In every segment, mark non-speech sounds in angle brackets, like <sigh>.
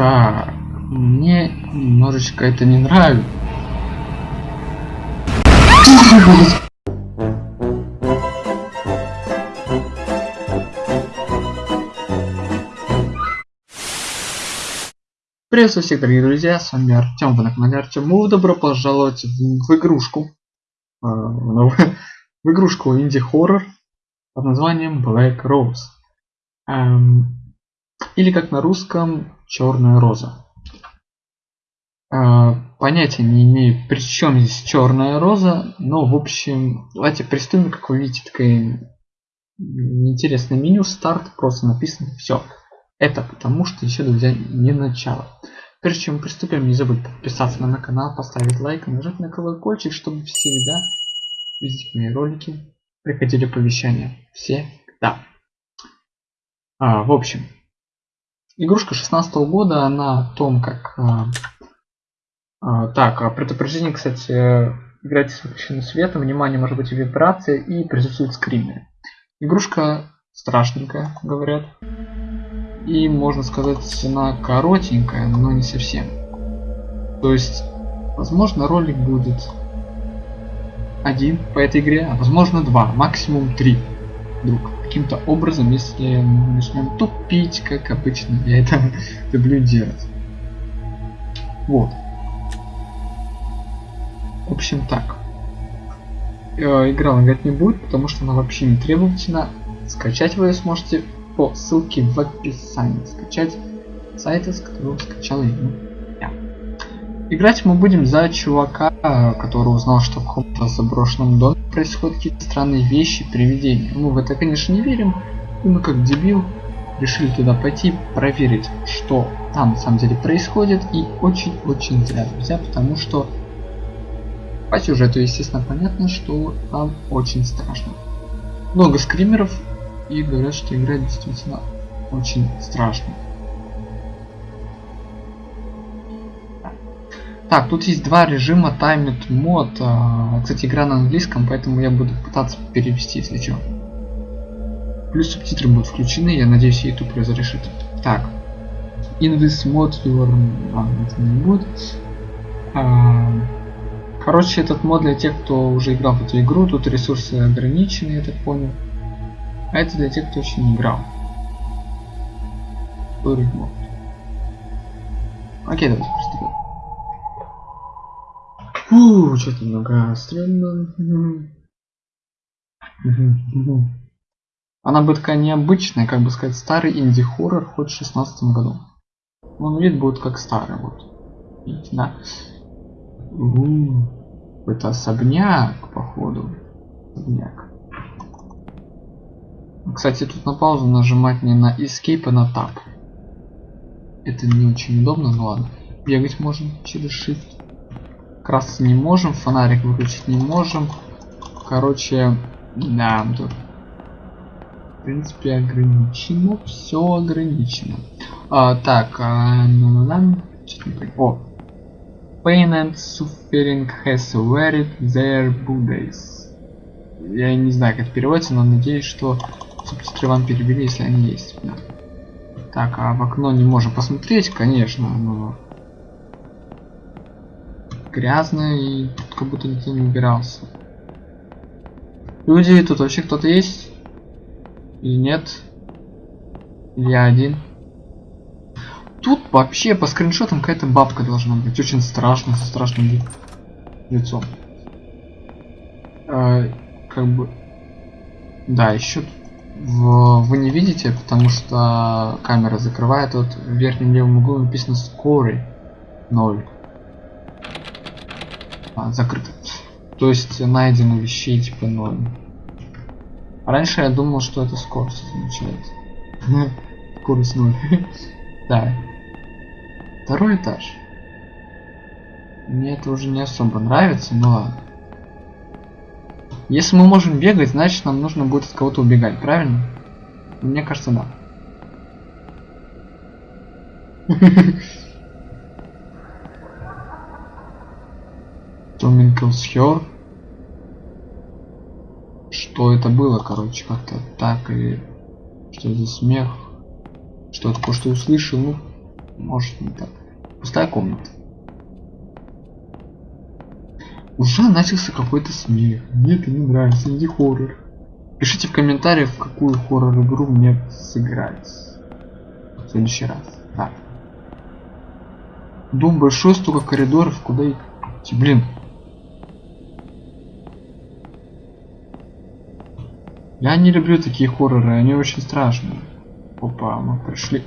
Так, мне немножечко это не нравится. Приветствую всех, дорогие друзья, с вами Артем, вы на канале Артем. Добро пожаловать в, в игрушку. э, в, <laughs> в игрушку инди-хоррор под названием Black Rose. Эм, или как на русском Черная роза. Э, понятия не имею, при чем здесь Черная роза, но в общем, давайте приступим, как вы видите, такое интересное меню, старт, просто написано все. Это потому что еще, друзья, не начало. Прежде чем приступим, не забудь подписаться на канал, поставить лайк, нажать на колокольчик, чтобы всегда видеть мои ролики, приходили оповещания. Всегда. А, в общем, игрушка 16 -го года, она о том, как... А, а, так, а предупреждение, кстати, играйте с выключенным светом, внимание, может быть вибрация и присутствует скримеры. Игрушка страшненькая, говорят. И можно сказать она коротенькая но не совсем. То есть возможно ролик будет один по этой игре а возможно два максимум три вдруг каким-то образом если мы начнем тупить как обычно я это <laughs> люблю делать. Вот. В общем так. Э, игра играть не будет потому что она вообще не требовательна. Скачать вы ее сможете по ссылке в описании. Скачать сайты, с которого скачал я. Играть мы будем за чувака, который узнал, что в каком-то заброшенном доме происходят какие-то странные вещи, привидения. Мы в это, конечно, не верим, и мы как дебил решили туда пойти проверить, что там на самом деле происходит, и очень-очень зря, друзья, потому что по сюжету, естественно, понятно, что там очень страшно. Много скримеров, и говорят, что игра действительно очень страшная. Так, тут есть два режима Timed Mod. А, кстати, игра на английском, поэтому я буду пытаться перевести, если что. Плюс субтитры будут включены, я надеюсь, YouTube разрешит. Так. In this mod your... А, это не будет. Короче, этот мод для тех, кто уже играл в эту игру. Тут ресурсы ограничены, я так понял. А это для тех, кто еще не играл. Окей, приступим. Фу, что-то много стрёмно. Она будет такая необычная, как бы сказать, старый инди-хоррор хоть в 16 году. Он вид будет как старый, вот. Видите, да. это особняк, походу. Особняк. Кстати, тут на паузу нажимать не на Escape, а на Tab. Это не очень удобно, но ладно. Бегать можем через Shift. Красться не можем, фонарик выключить не можем. Короче, да, тут в принципе ограничено, все ограничено. А, так, а, ну, ну, о, Pain and suffering has wearied their Buddhas. Я не знаю, как это переводится, но надеюсь, что Субтитры вам перевели, если они есть. Да. Так, а в окно не можем посмотреть, конечно, но грязно и как будто никто не убирался. Люди, тут вообще кто-то есть? Или нет? Или я один? Тут вообще по скриншотам какая-то бабка должна быть. Очень страшно, со страшным лицом. А, как бы... Да, еще тут в, вы не видите, потому что камера закрывает. Вот в верхнем левом углу написано скорый 0. А, закрыто. То есть найдено вещей типа 0. Раньше я думал, что это скорость означает. <laughs> Скорость 0. <laughs> Да. Второй этаж. Мне это уже не особо нравится, но ладно. Если мы можем бегать, значит нам нужно будет от кого-то убегать, правильно? Мне кажется, да. <laughs> Kills her. Что это было, короче, как-то так или что за смех? Что такое, что услышал? Ну, может не так. Пустая комната. Уже начался какой-то смех. Мне это не нравится, иди хоррор. Пишите в комментариях, в какую хоррор игру мне сыграть. В следующий раз. Так. Дом большой, столько коридоров, куда идти? Блин. Я не люблю такие хорроры, они очень страшные. Опа, мы пришли.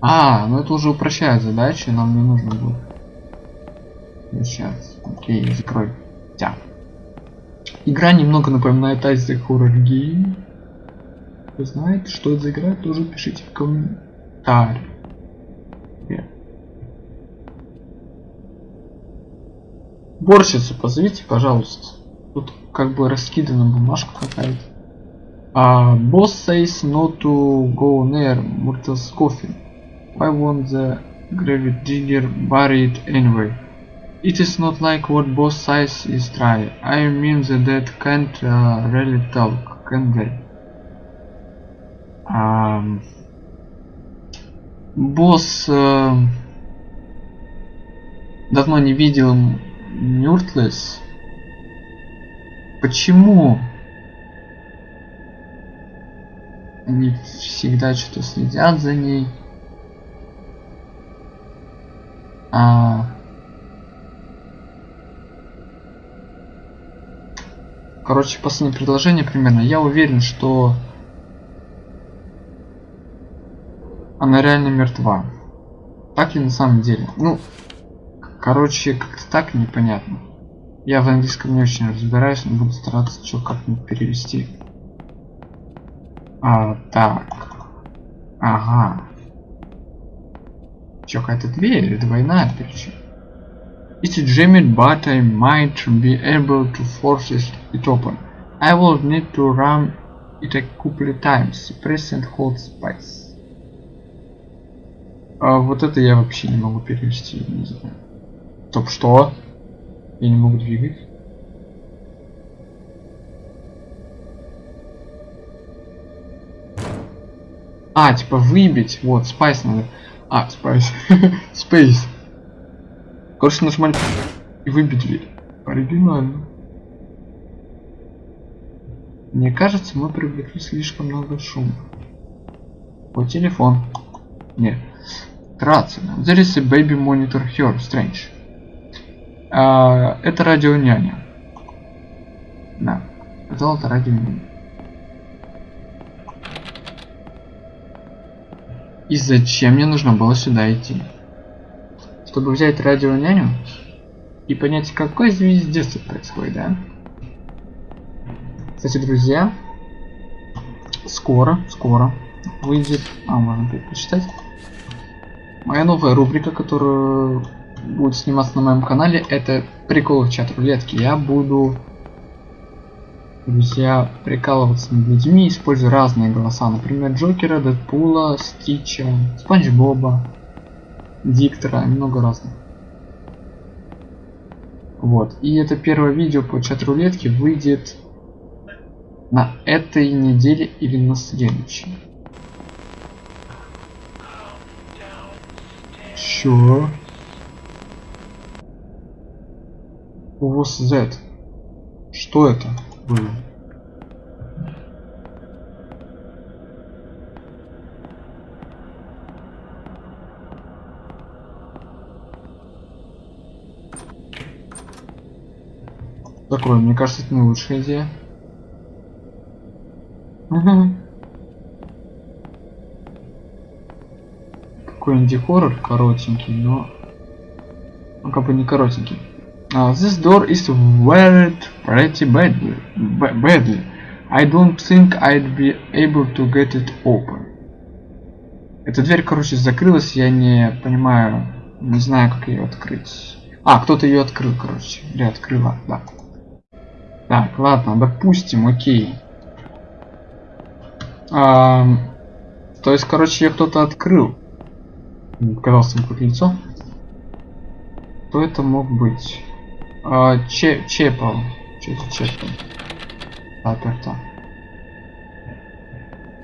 А, ну это уже упрощает задачи, нам не нужно будет. Сейчас. Окей, закрой. Тя. Игра немного напоминает Isaac Horror Game. Вы знаете, что это за игра, тоже пишите в комментариях. Борщицу позовите, пожалуйста. Тут как бы раскидана бумажка какая-то. Uh, boss says no to go near Murtle's coffin. Why won't the grave digger bury it anyway? It is not like what both sides is try. I mean the dead can't uh, really talk, can they? Um, босс э, давно не видел Мюртлес. Почему? Они всегда что-то следят за ней. А... Короче, последнее предложение примерно. Я уверен, что она реально мертва. Так ли на самом деле? Ну, короче, как-то так непонятно. Я в английском не очень разбираюсь, но буду стараться что как-нибудь перевести. А, так. Ага. Чё, какая-то дверь? Двойная причем. It's jammed, but I might be able to force it open. I will need to run it a couple times. Press and hold space. А вот это я вообще не могу перевести, не знаю. Стоп, что? Я не могу двигать. А, типа выбить. Вот, спайс надо. А, спайс. <laughs> Space. Короче, нажимали и выбить дверь. Оригинально. Мне кажется, мы привлекли слишком много шума. О, телефон. Нет. Рация. There is a baby monitor here. Strange. А, это радио няня. Да. Это радио няня. И зачем мне нужно было сюда идти? Чтобы взять радио няню и понять, какой здесь детство происходит, да? Кстати, друзья, скоро, скоро выйдет... А, можно почитать. Моя новая рубрика, которая будет сниматься на моем канале, это приколы чат рулетки. Я буду друзья, прикалываться над людьми, используя разные голоса. Например, Джокера, Дэдпула, Стича, Спанч Боба, Диктора, много разных. Вот. И это первое видео по чат-рулетке выйдет на этой неделе или на следующей. Чё? What's that? Что это? было. Такое, мне кажется, это не лучшая идея. Угу. Какой инди-хоррор коротенький, но... Ну, как бы не коротенький. Uh, this door is wired pretty badly. badly. I don't think I'd be able to get it open. Эта дверь, короче, закрылась, я не понимаю, не знаю, как ее открыть. А, кто-то ее открыл, короче. Или открыла, да. Так, ладно, допустим, окей. А, то есть, короче, ее кто-то открыл. Показался какое лицо. Кто это мог быть? А, че, чепал. Че это чепал? Аперта.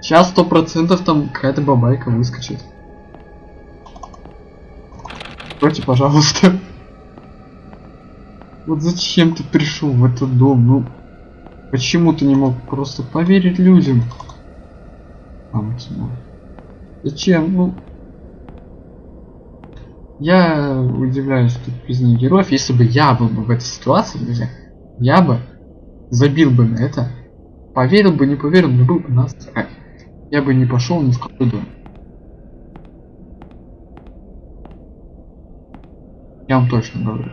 Сейчас сто процентов там какая-то бабайка выскочит. Откройте, пожалуйста. <laughs> Вот зачем ты пришел в этот дом? Ну, почему ты не мог просто поверить людям? Зачем? Ну, я удивляюсь без них героев. Если бы я был бы в этой ситуации, друзья, я бы забил бы на это. Поверил бы, не поверил, но был бы нас. Я бы не пошел ни в какой дом. Я вам точно говорю.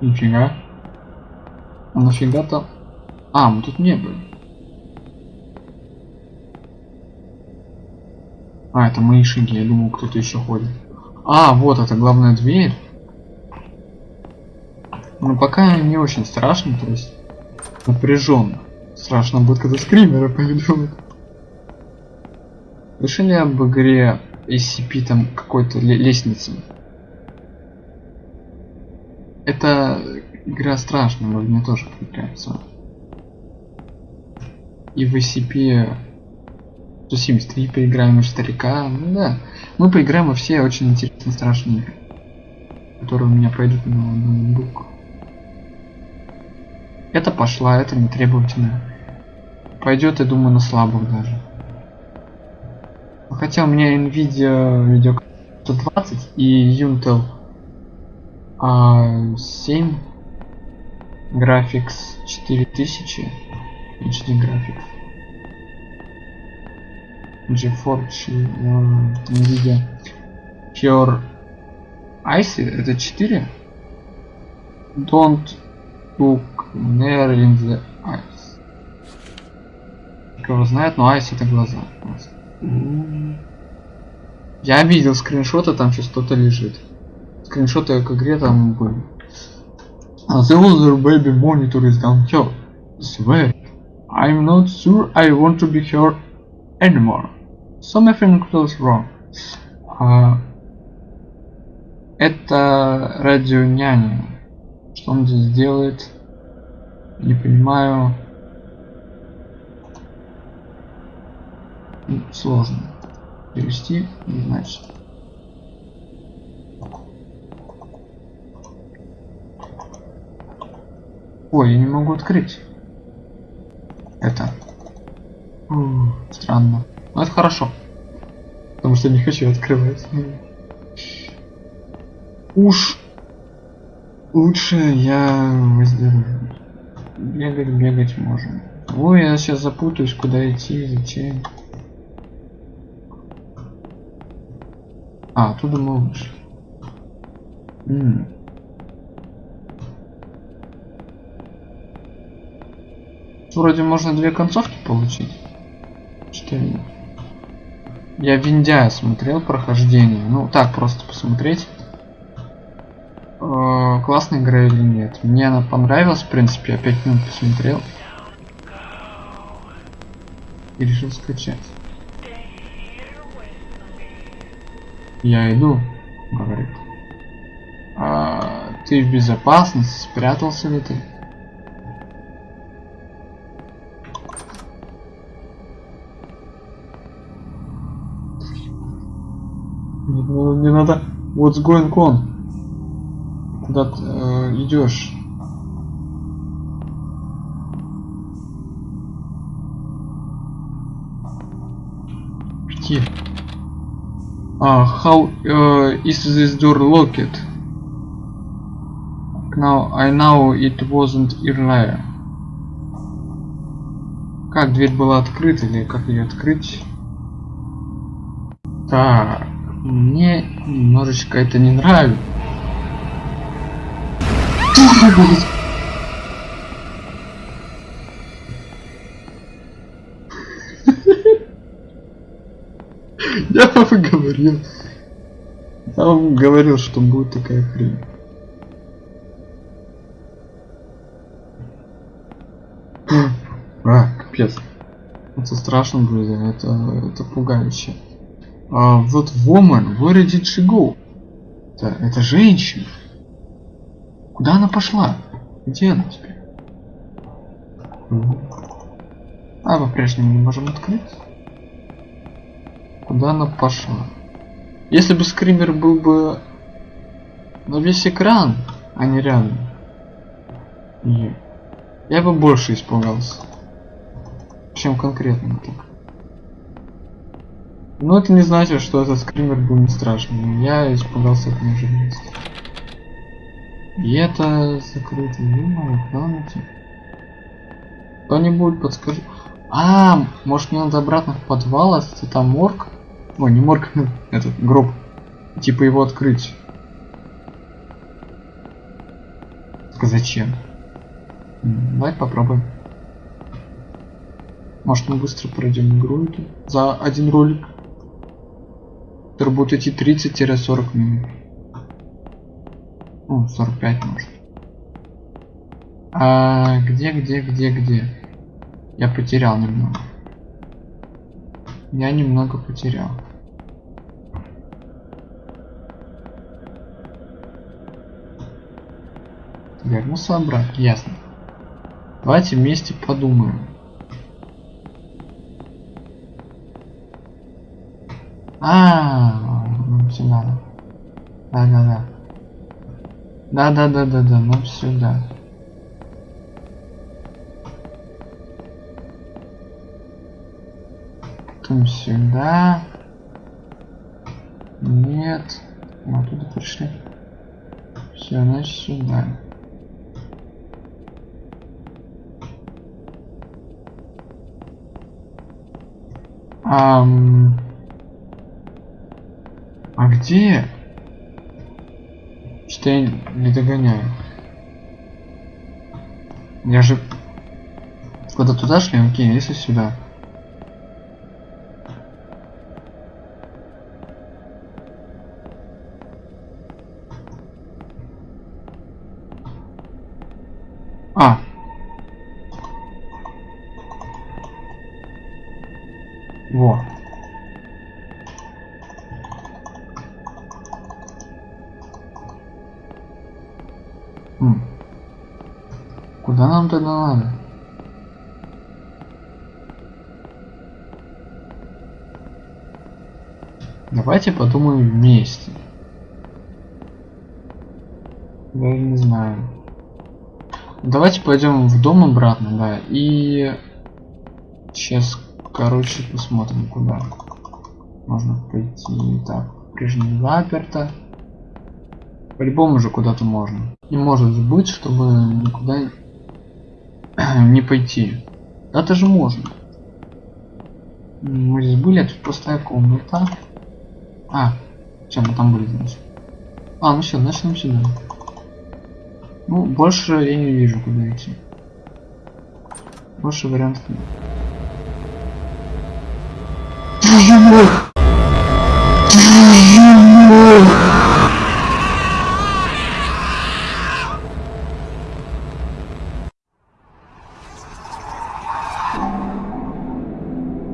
Нифига. А нафига там? А, мы тут не были. А, это мои шаги. Я думал, кто-то еще ходит. А, вот это главная дверь. Ну, пока не очень страшно, то есть напряженно. Страшно будет, когда скримеры пойдут. Слышали об игре SCP там какой-то лестницы? Это игра страшная, но мне тоже понравится. И в SCP 173 поиграем, и старика. Ну да. Мы поиграем во все очень интересные страшные. Которые у меня пойдут на ноутбук. Это пошла, это не требовательно. Пойдет, я думаю, на слабых даже. Хотя у меня Nvidia видео 120 и Intel A7 Graphics 4000 HD Graphics GeForce uh, Nvidia Pure Ice это 4 Don't look near in the eyes Кого знает, но Ice это глаза я видел скриншоты, там сейчас что-то лежит. Скриншоты к игре там были. The older baby monitor is down here. Swear. I'm not sure I want to be here anymore. Something feels wrong. А, это радио няня. Что он здесь делает? Не понимаю. сложно перевести не значит ой я не могу открыть это странно но это хорошо потому что не хочу открывать уж лучше я бегать бегать можем ой я сейчас запутаюсь куда идти зачем А, оттуда мы. М -м. Вроде можно две концовки получить. Четыре. Я Виндя смотрел прохождение. Ну, так, просто посмотреть. Э классная игра или нет. Мне она понравилась, в принципе, я 5 минут посмотрел. И решил скачать. Я иду, говорит. А, ты в безопасности, спрятался ли ты? What's going on? Куда ты э, идешь? Где? Uh, how uh, is this door locked? Now I know it wasn't earlier. Как дверь была открыта или как ее открыть? Так, мне немножечко это не нравится. <laughs> Я вам говорил. Я вам говорил, что будет такая хрень. А, капец. Это страшно, друзья. Это, это пугающе. А, вот woman, where did she go? Это, это женщина. Куда она пошла? Где она теперь? А, по-прежнему не можем открыть. Куда она пошла? Если бы скример был бы на весь экран, а не рядом, я бы больше испугался, чем конкретно так. Но это не значит, что этот скример был не страшный. Я испугался от неожиданности. И это закрыто. Ё-моё, гляньте. Кто-нибудь подскажи. А, может мне надо обратно в подвал, а если там морг? Ой, не морг, <laughs> этот гроб. Типа его открыть. Так зачем? Давай попробуем. Может мы быстро пройдем игру эту за один ролик. Который будет идти 30-40 минут. Ну, 45 может. А где, где, где, где? Я потерял немного. Я немного потерял. Вернулся обратно, ясно. Давайте вместе подумаем. А, нам сюда. Да, да, да. Да, да, да, да, да, нам сюда. Потом сюда. Нет. Мы оттуда пришли. Все, значит сюда. Ам... А где? Что я не догоняю? Я же... Куда туда шли? Окей, если сюда. Пойдем в дом обратно, да, и сейчас, короче, посмотрим, куда можно пойти. Так, прежний заперто. По-любому же куда-то можно. Не может быть, чтобы никуда <clears throat> не пойти. Это же можно. Мы здесь были, а тут комната. А, чем мы там были, значит? А, ну все, начнем сюда. Ну, больше я не вижу, куда идти. Больше вариантов нет. Твою мать! Твою мать!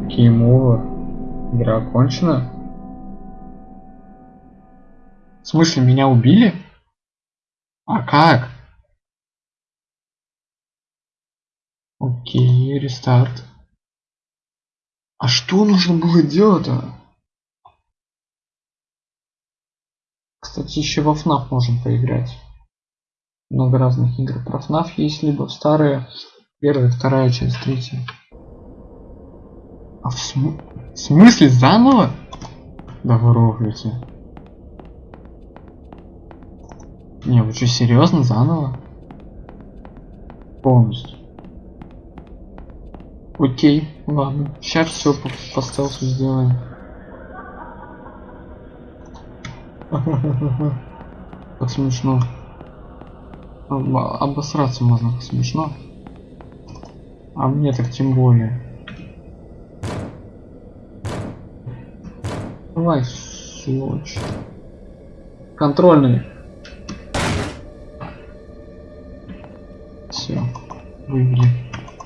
Game over. Игра окончена. В смысле, меня убили? А как? Окей, рестарт. А что нужно было делать-то? Кстати, еще во FNAF можем поиграть. Много разных игр про FNAF есть, либо старые, первая, вторая часть, третья. А в, см... в смысле заново? Да вы рогаете. Не, вы что, серьезно заново? Полностью. Окей, ладно. Сейчас все по, по стелсу сделаем. <laughs> Как смешно. Обосраться можно, смешно. А мне так тем более. Давай, сволочь. Контрольный. Все. Вывели.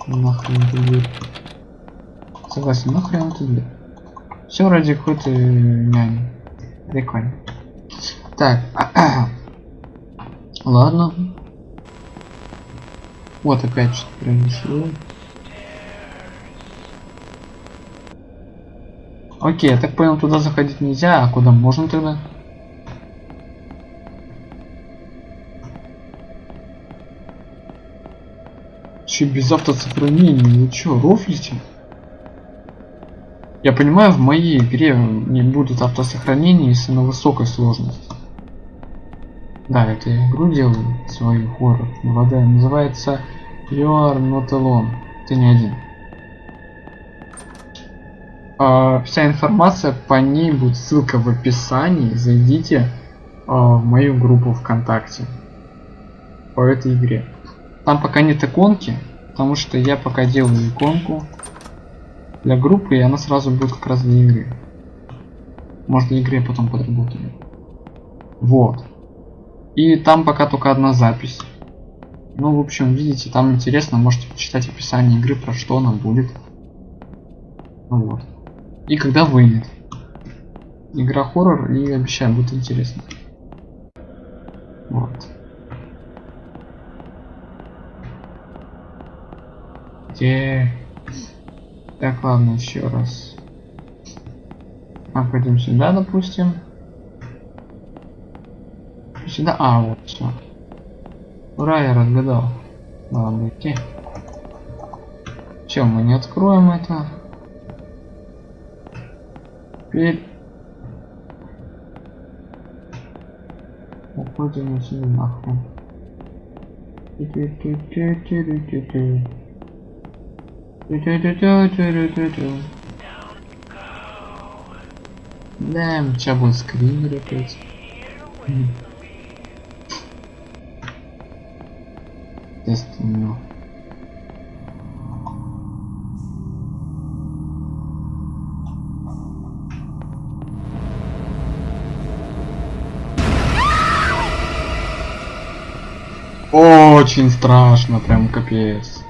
Нахрен эту дверь. Согласен, нахрен эту дверь. Все ради какой-то няни. Прикольно. Так. <clears throat> Ладно. Вот опять что-то произошло. Окей, я так понял, туда заходить нельзя, а куда можно тогда? Че без автосохранения? Вы чё, рофлите? Я понимаю, в моей игре не будут автосохранения, если на высокой сложности. Да, это я игру делаю, свою хоррор. Вода называется You are not alone. Ты не один. А, вся информация по ней будет ссылка в описании. Зайдите а, в мою группу ВКонтакте по этой игре. Там пока нет иконки, потому что я пока делаю иконку для группы, и она сразу будет как раз для игры. Может для игры потом подработаю. Вот. И там пока только одна запись. Ну, в общем, видите, там интересно, можете почитать описание игры, про что она будет. Ну вот. И когда выйдет. Игра хоррор, и обещаю, будет интересно. Вот. Где... Так, ладно, еще раз. А, пойдем сюда, допустим. Сюда, а, вот, все. Ура, я разгадал. Ладно, идти. Чем мы не откроем это? Теперь уходим отсюда нахуй. Да, сейчас будет скример опять. Естественно. Очень страшно, прям капец.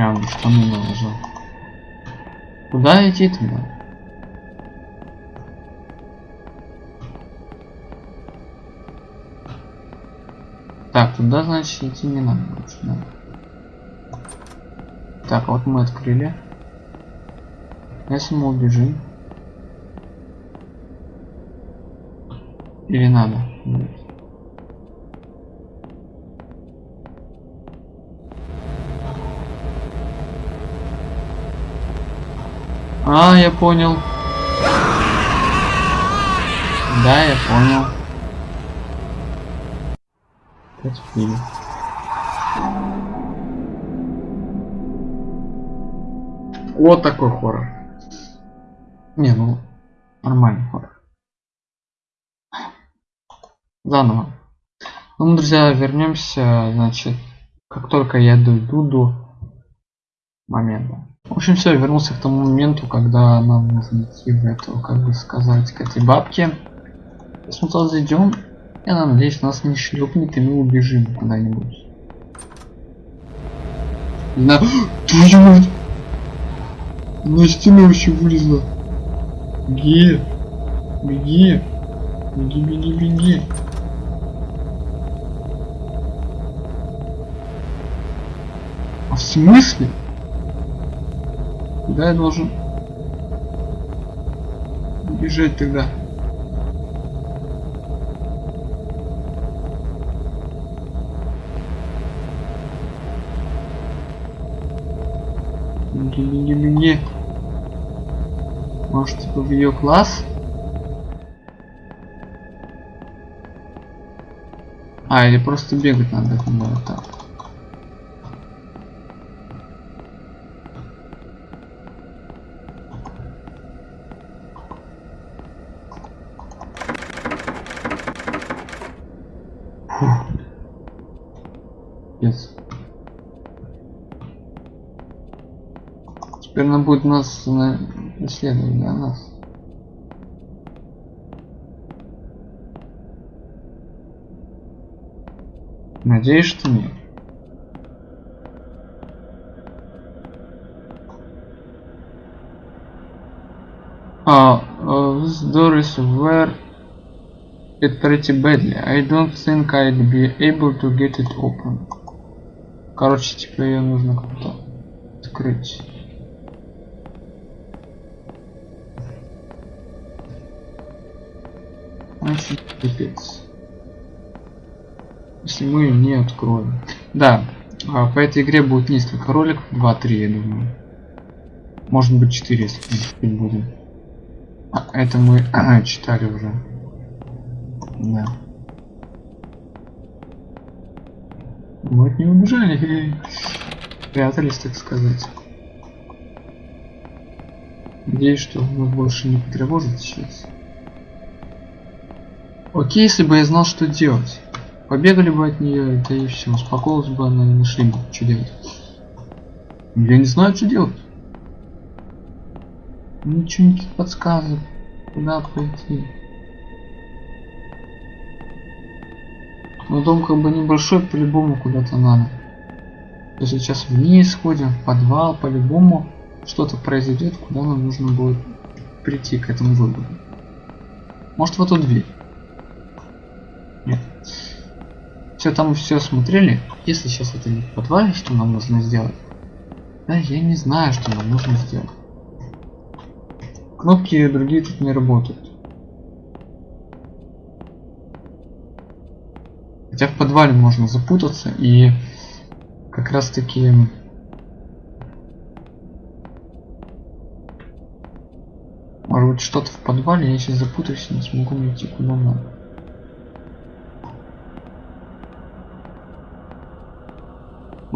Прям штаны наложил. Куда идти туда? Так, туда, значит, идти не надо да. Так, вот мы открыли. Если мы убежим. Или надо? Нет. А, я понял. Да, я понял. Фильм. Вот такой хоррор. Не, ну, нормальный хоррор. Заново. Ну, друзья, вернемся, значит, как только я дойду до момента. В общем, все, вернулся к тому моменту, когда нам нужно идти в эту, как бы сказать, к этой бабке. Если мы туда зайдем, я надеюсь, нас не шлепнет и мы убежим куда-нибудь. На... <gasps> Твою мать! На стену вообще вылезла. Беги! Беги! Беги, беги, беги! А в смысле? Куда я должен бежать тогда? Беги. Может, типа в ее класс? А, или просто бегать надо, по-моему, так. Yes. Теперь она будет нас на исследовать для нас. Надеюсь, что нет. Uh, uh, this door is where it pretty badly. I don't think I'd be able to get it open. Короче, типа ее нужно как-то открыть. Значит, пипец. Если мы ее не откроем. Да, а, по этой игре будет несколько роликов, 2-3, я думаю. Может быть 4, если мы будем. Это мы <clears throat> читали уже. Да. Мы от не убежали. <laughs> Прятались, так сказать. Надеюсь, что мы больше не потревожит сейчас. Окей, если бы я знал, что делать. Побегали бы от нее, да и все, успокоилась бы она и нашли бы, что делать. Я не знаю, что делать. Ничего никаких подсказок. Куда пойти. Но дом как бы небольшой, по-любому куда-то надо. То сейчас вниз сходим, в подвал, по-любому что-то произойдет, куда нам нужно будет прийти к этому выбору. Может в эту дверь? Нет. Все, там все смотрели. Если сейчас это не в подвале, что нам нужно сделать? Да, я не знаю, что нам нужно сделать. Кнопки другие тут не работают. Хотя в подвале можно запутаться и как раз таки может быть что-то в подвале я сейчас запутаюсь и не смогу найти куда надо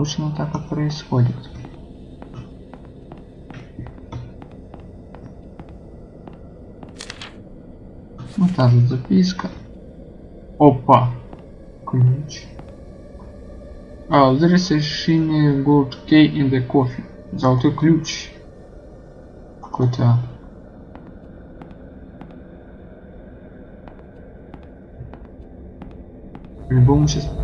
обычно так и происходит. Вот та же записка. Опа. Ключ. А, there is a shiny gold key in the coffee. Золотой ключ. Какой-то... По-любому сейчас...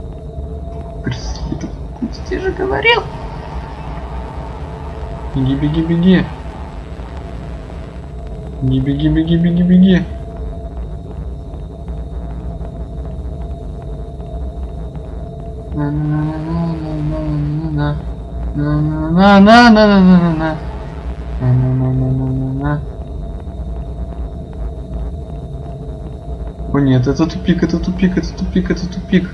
Преследует. Ты же говорил. Беги, беги, беги. Не беги, беги, беги, беги. на на на на на на на на на на на на на О нет, это тупик, это тупик, это тупик, это тупик.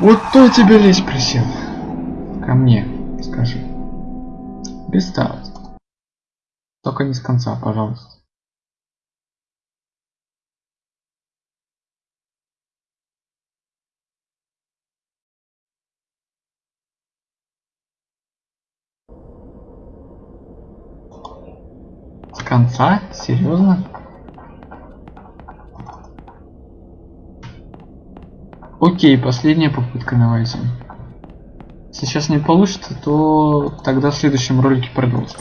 Вот кто тебе лезть присел? Ко мне, скажи. Перестать. Только не с конца, пожалуйста. С конца? Серьезно? Окей, последняя попытка давайте. Если сейчас не получится, то тогда в следующем ролике продолжим.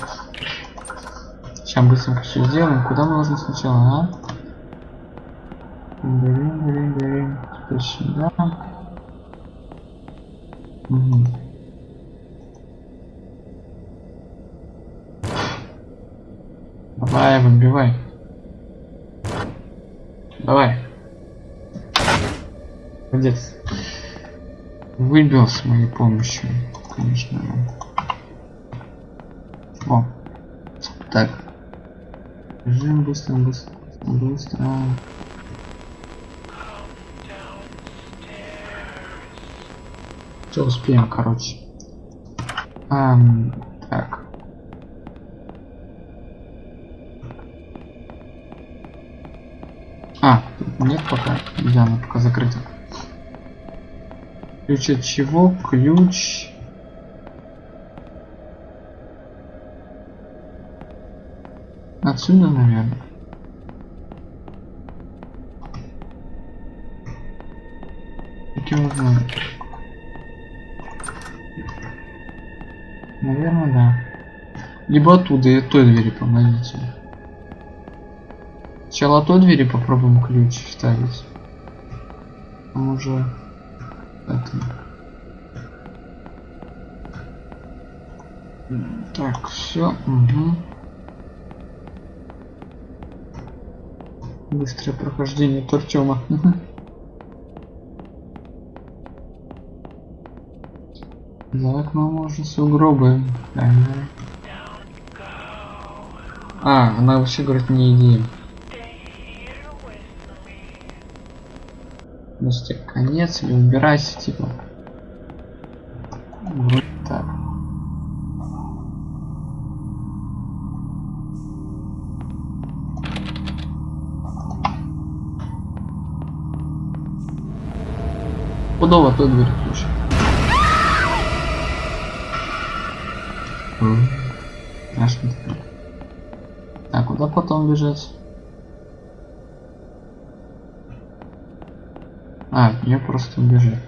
Сейчас быстренько все сделаем. Куда мы нужно сначала, а? Берем, берем, берем. Теперь сюда. Угу. Давай, выбивай. Давай. Молодец. Выбил с моей помощью, конечно. О. Так. Бежим быстро, быстро, быстро. Все успеем, короче. Ам, так. А, нет пока. Да, она пока закрыта. Ключ от чего? Ключ Отсюда, наверное. Как его знаю. Наверное, да. Либо оттуда, и той двери помогите. Сначала той двери попробуем ключ вставить. А уже. Так, все. Угу. Быстрое прохождение Тортема. За окном можно сугробы. Ага. А, она вообще говорит не иди. Просто конец или убирайся, типа. Вот так. Удобно тут дверь ключ. Страшно. Так, куда потом бежать? А, я просто убежать.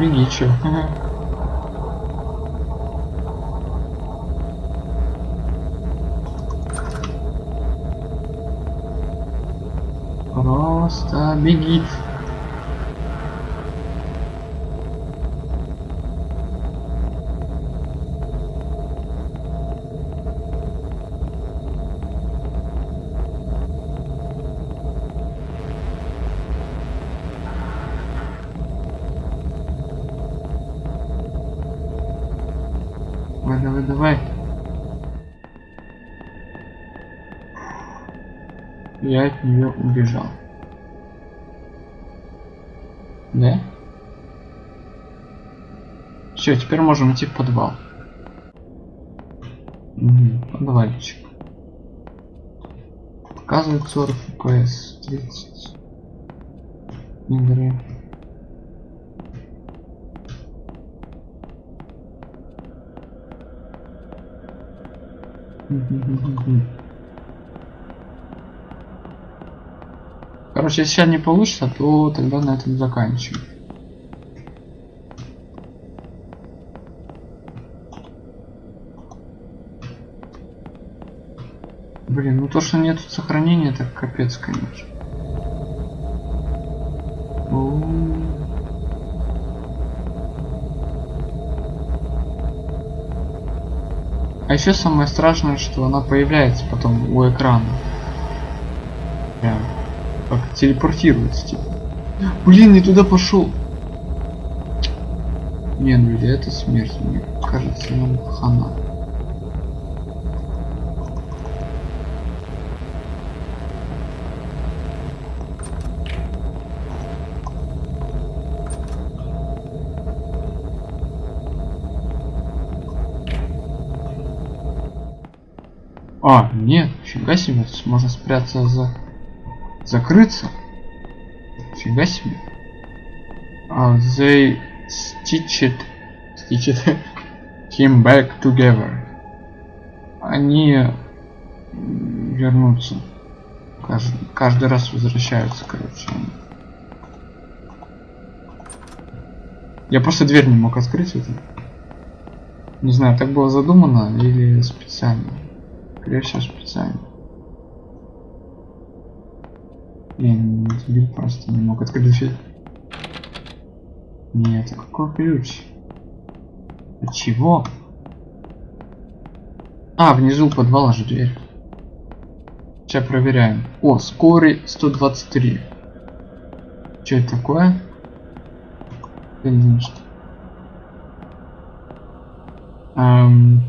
Беги, чё. Просто беги. Я от нее убежал. Да? Все, теперь можем идти в подвал. Угу, подвальчик. Показывает 40 FPS, 30 игры. Короче, если сейчас не получится, то тогда на этом заканчиваем. Блин, ну то, что нет сохранения, так капец, конечно. А еще самое страшное, что она появляется потом у экрана. Прям как телепортируется, типа. Блин, не туда пошел. Не, ну или это смерть, мне кажется, нам хана. А, нет, фига себе, можно спрятаться за... Закрыться? Фига себе. А, they stitched... Stitched <laughs> him back together. Они вернутся. Каждый, каждый раз возвращаются, короче. Я просто дверь не мог открыть это. Не знаю, так было задумано или специально. Скорее всего, специально. Я не дебил просто не мог открыть дверь. Нет, а какой ключ? От чего? А, внизу подвала же дверь. Сейчас проверяем. О, скорый 123. Что это такое? Конечно. Эм...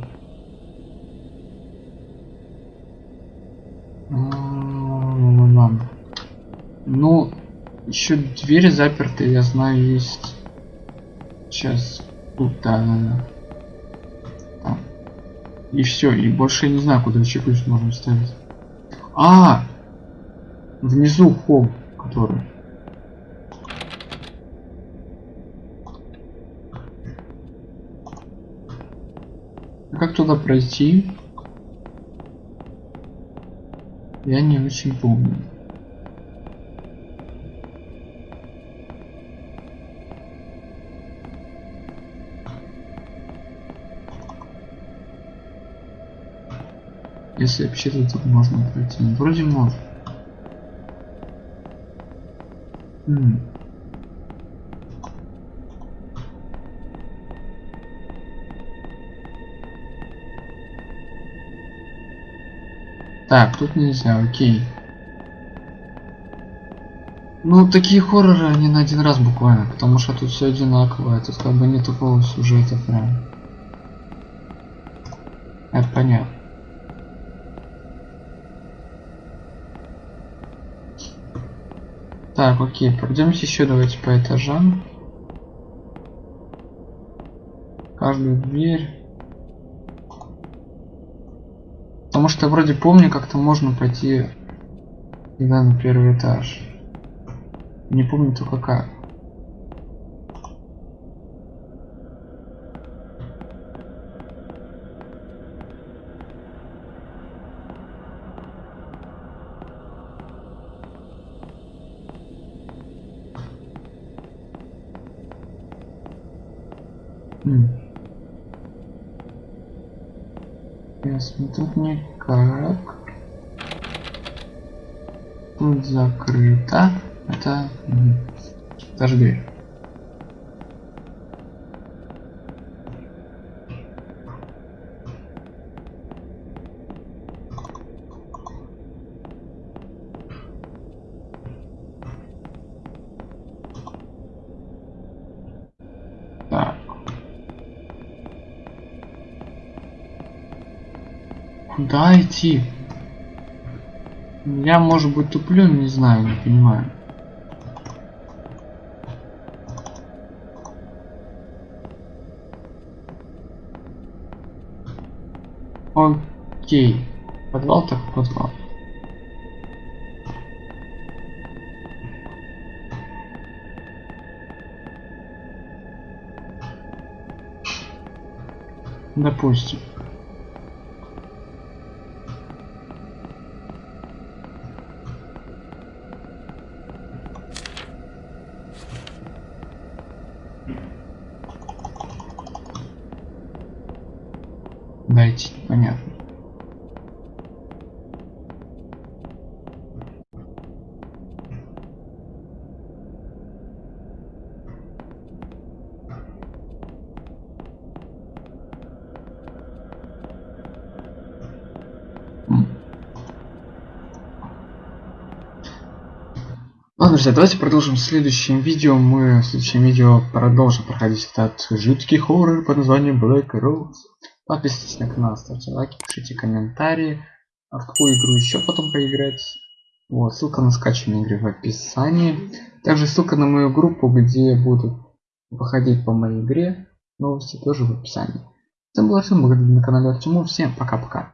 Ну, еще двери заперты, я знаю, есть. Сейчас тут, да, да, да. И все, и больше я не знаю, куда ключ можно ставить. А, внизу холл, который. А как туда пройти? Я не очень помню. Если вообще-то тут можно пройти. Ну, вроде можно. М Так, тут нельзя, окей. Ну, такие хорроры, они на один раз буквально, потому что тут все одинаково, тут как бы нет такого сюжета прям. Это понятно. Так, окей, пройдемся еще давайте по этажам. Каждую дверь. Потому что я вроде помню, как-то можно пойти на первый этаж. Не помню только как. Ясно, тут никак. Тут закрыто. Это угу. даже дверь. Так. Куда идти? Я, может быть, туплю, не знаю, не понимаю. Окей. Подвал так подвал. Допустим. Дайте, понятно. Ладно, друзья, давайте продолжим в следующем видео. Мы в следующем видео продолжим проходить этот жуткий хоррор под названием Black Rose. Подписывайтесь на канал, ставьте лайки, пишите комментарии. А в какую игру еще потом поиграть. Вот, ссылка на скачивание игры в описании. Также ссылка на мою группу, где будут выходить по моей игре. Новости тоже в описании. Вами был Артем, благодарю на канале Артему. Всем пока-пока.